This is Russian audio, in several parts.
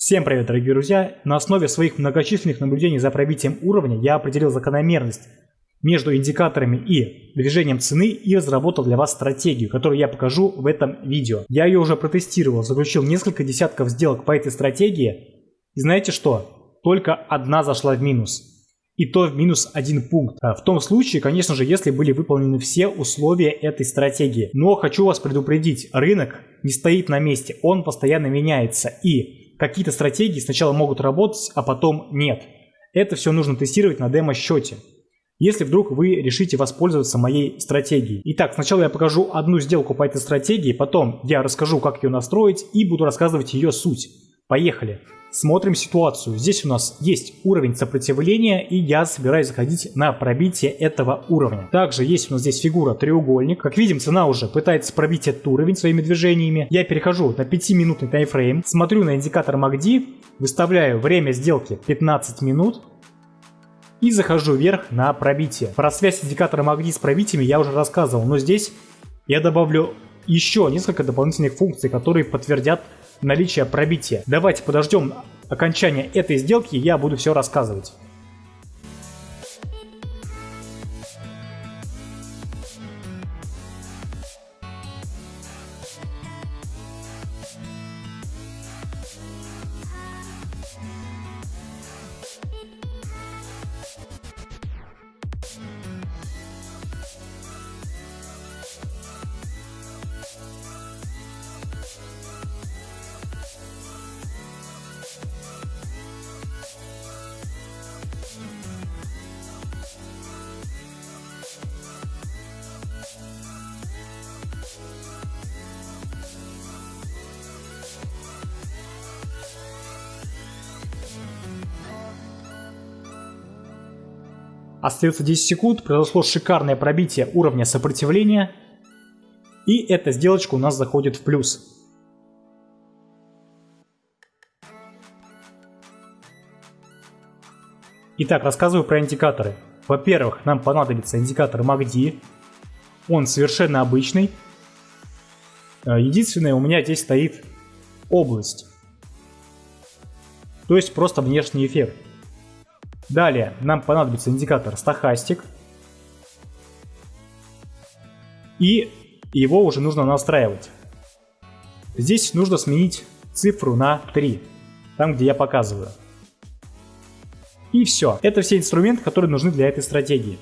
Всем привет, дорогие друзья! На основе своих многочисленных наблюдений за пробитием уровня я определил закономерность между индикаторами и движением цены и разработал для вас стратегию, которую я покажу в этом видео. Я ее уже протестировал, заключил несколько десятков сделок по этой стратегии. И знаете что? Только одна зашла в минус. И то в минус один пункт. А в том случае, конечно же, если были выполнены все условия этой стратегии. Но хочу вас предупредить, рынок не стоит на месте, он постоянно меняется. И какие-то стратегии сначала могут работать, а потом нет. Это все нужно тестировать на демо-счете. Если вдруг вы решите воспользоваться моей стратегией. Итак, сначала я покажу одну сделку по этой стратегии, потом я расскажу, как ее настроить и буду рассказывать ее суть. Поехали! Смотрим ситуацию. Здесь у нас есть уровень сопротивления, и я собираюсь заходить на пробитие этого уровня. Также есть у нас здесь фигура треугольник. Как видим, цена уже пытается пробить этот уровень своими движениями. Я перехожу на 5-минутный таймфрейм, смотрю на индикатор MACD, выставляю время сделки 15 минут, и захожу вверх на пробитие. Про связь индикатора MACD с пробитиями я уже рассказывал, но здесь я добавлю еще несколько дополнительных функций, которые подтвердят наличие пробития. Давайте подождем окончания этой сделки, я буду все рассказывать. Остается 10 секунд, произошло шикарное пробитие уровня сопротивления. И эта сделочка у нас заходит в плюс. Итак, рассказываю про индикаторы. Во-первых, нам понадобится индикатор MACD. Он совершенно обычный. Э, единственное, у меня здесь стоит область. То есть просто внешний эффект. Далее нам понадобится индикатор стахастик. И его уже нужно настраивать. Здесь нужно сменить цифру на 3, там где я показываю. И все. Это все инструменты, которые нужны для этой стратегии.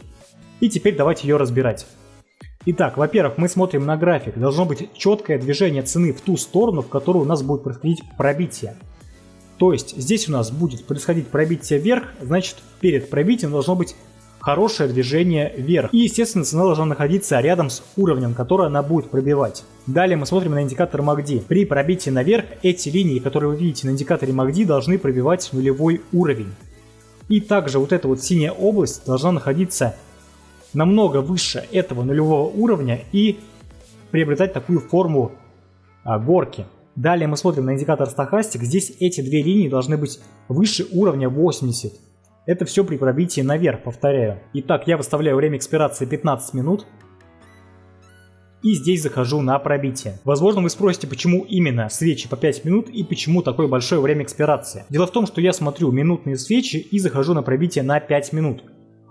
И теперь давайте ее разбирать. Итак, во-первых, мы смотрим на график. Должно быть четкое движение цены в ту сторону, в которую у нас будет происходить пробитие. То есть здесь у нас будет происходить пробитие вверх, значит перед пробитием должно быть хорошее движение вверх. И естественно цена должна находиться рядом с уровнем, который она будет пробивать. Далее мы смотрим на индикатор MACD. При пробитии наверх эти линии, которые вы видите на индикаторе MACD, должны пробивать нулевой уровень. И также вот эта вот синяя область должна находиться намного выше этого нулевого уровня и приобретать такую форму а, горки. Далее мы смотрим на индикатор стахастик. Здесь эти две линии должны быть выше уровня 80. Это все при пробитии наверх, повторяю. Итак, я выставляю время экспирации 15 минут. И здесь захожу на пробитие. Возможно, вы спросите, почему именно свечи по 5 минут и почему такое большое время экспирации. Дело в том, что я смотрю минутные свечи и захожу на пробитие на 5 минут.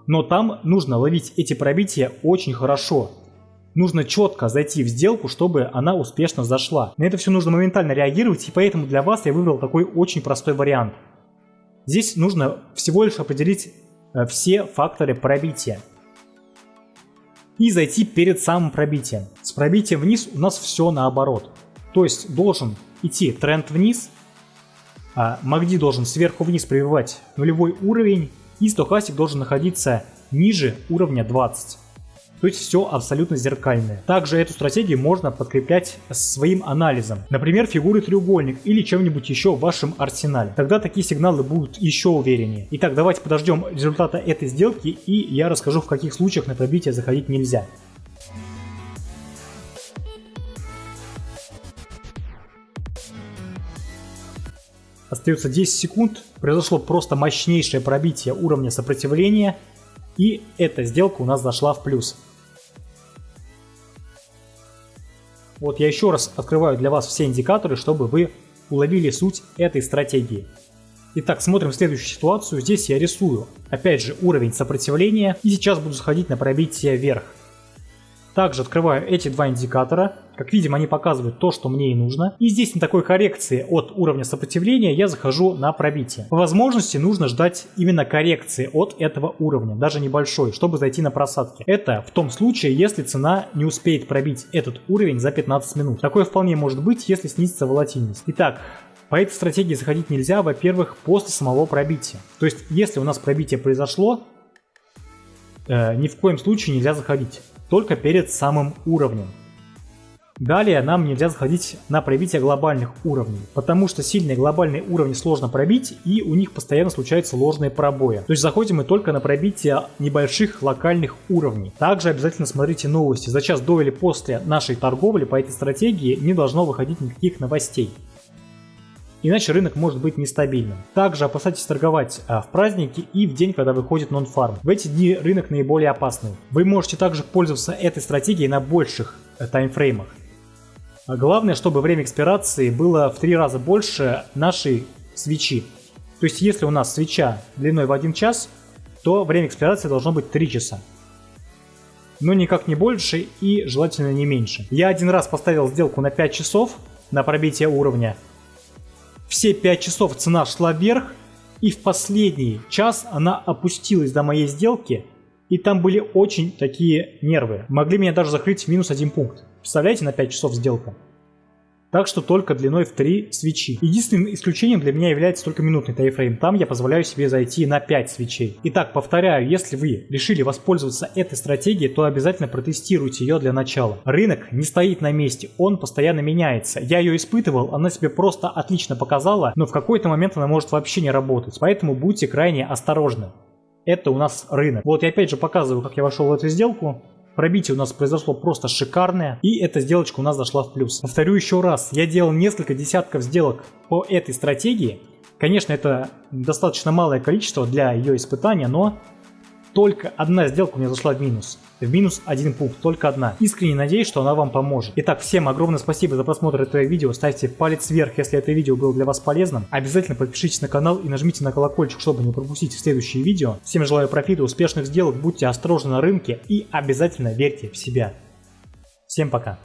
Но там нужно ловить эти пробития очень хорошо нужно четко зайти в сделку, чтобы она успешно зашла. На это все нужно моментально реагировать, и поэтому для вас я выбрал такой очень простой вариант. Здесь нужно всего лишь определить э, все факторы пробития. И зайти перед самым пробитием. С пробитием вниз у нас все наоборот. То есть должен идти тренд вниз, а MACD должен сверху вниз пробивать нулевой уровень, и стохастик должен находиться ниже уровня 20. То есть все абсолютно зеркальное. Также эту стратегию можно подкреплять своим анализом. Например, фигуры треугольник или чем-нибудь еще в вашем арсенале. Тогда такие сигналы будут еще увереннее. Итак, давайте подождем результата этой сделки и я расскажу в каких случаях на пробитие заходить нельзя. Остается 10 секунд. Произошло просто мощнейшее пробитие уровня сопротивления. И эта сделка у нас зашла в плюс. Вот я еще раз открываю для вас все индикаторы, чтобы вы уловили суть этой стратегии. Итак, смотрим следующую ситуацию. Здесь я рисую, опять же, уровень сопротивления. И сейчас буду сходить на пробитие вверх. Также открываю эти два индикатора. Как видим, они показывают то, что мне и нужно. И здесь на такой коррекции от уровня сопротивления я захожу на пробитие. По возможности нужно ждать именно коррекции от этого уровня, даже небольшой, чтобы зайти на просадки. Это в том случае, если цена не успеет пробить этот уровень за 15 минут. Такое вполне может быть, если снизится волатильность. Итак, по этой стратегии заходить нельзя, во-первых, после самого пробития. То есть, если у нас пробитие произошло, э, ни в коем случае нельзя заходить только перед самым уровнем. Далее нам нельзя заходить на пробитие глобальных уровней, потому что сильные глобальные уровни сложно пробить и у них постоянно случаются ложные пробои. То есть заходим мы только на пробитие небольших локальных уровней. Также обязательно смотрите новости. За час до или после нашей торговли по этой стратегии не должно выходить никаких новостей иначе рынок может быть нестабильным. Также опасайтесь торговать а, в праздники и в день, когда выходит нон-фарм. В эти дни рынок наиболее опасный. Вы можете также пользоваться этой стратегией на больших э, таймфреймах. А главное, чтобы время экспирации было в три раза больше нашей свечи. То есть, если у нас свеча длиной в 1 час, то время экспирации должно быть 3 часа. Но никак не больше и желательно не меньше. Я один раз поставил сделку на 5 часов на пробитие уровня, все 5 часов цена шла вверх, и в последний час она опустилась до моей сделки, и там были очень такие нервы. Могли меня даже закрыть в минус один пункт. Представляете, на 5 часов сделка? Так что только длиной в 3 свечи. Единственным исключением для меня является только минутный тайфрейм, там я позволяю себе зайти на 5 свечей. Итак, повторяю, если вы решили воспользоваться этой стратегией, то обязательно протестируйте ее для начала. Рынок не стоит на месте, он постоянно меняется. Я ее испытывал, она себе просто отлично показала, но в какой-то момент она может вообще не работать, поэтому будьте крайне осторожны. Это у нас рынок. Вот я опять же показываю, как я вошел в эту сделку. Пробитие у нас произошло просто шикарное, и эта сделочка у нас зашла в плюс. Повторю еще раз, я делал несколько десятков сделок по этой стратегии. Конечно, это достаточно малое количество для ее испытания, но только одна сделка у меня зашла в минус. В минус один пункт, только одна. Искренне надеюсь, что она вам поможет. Итак, всем огромное спасибо за просмотр этого видео. Ставьте палец вверх, если это видео было для вас полезным. Обязательно подпишитесь на канал и нажмите на колокольчик, чтобы не пропустить следующие видео. Всем желаю профита, успешных сделок, будьте осторожны на рынке и обязательно верьте в себя. Всем пока.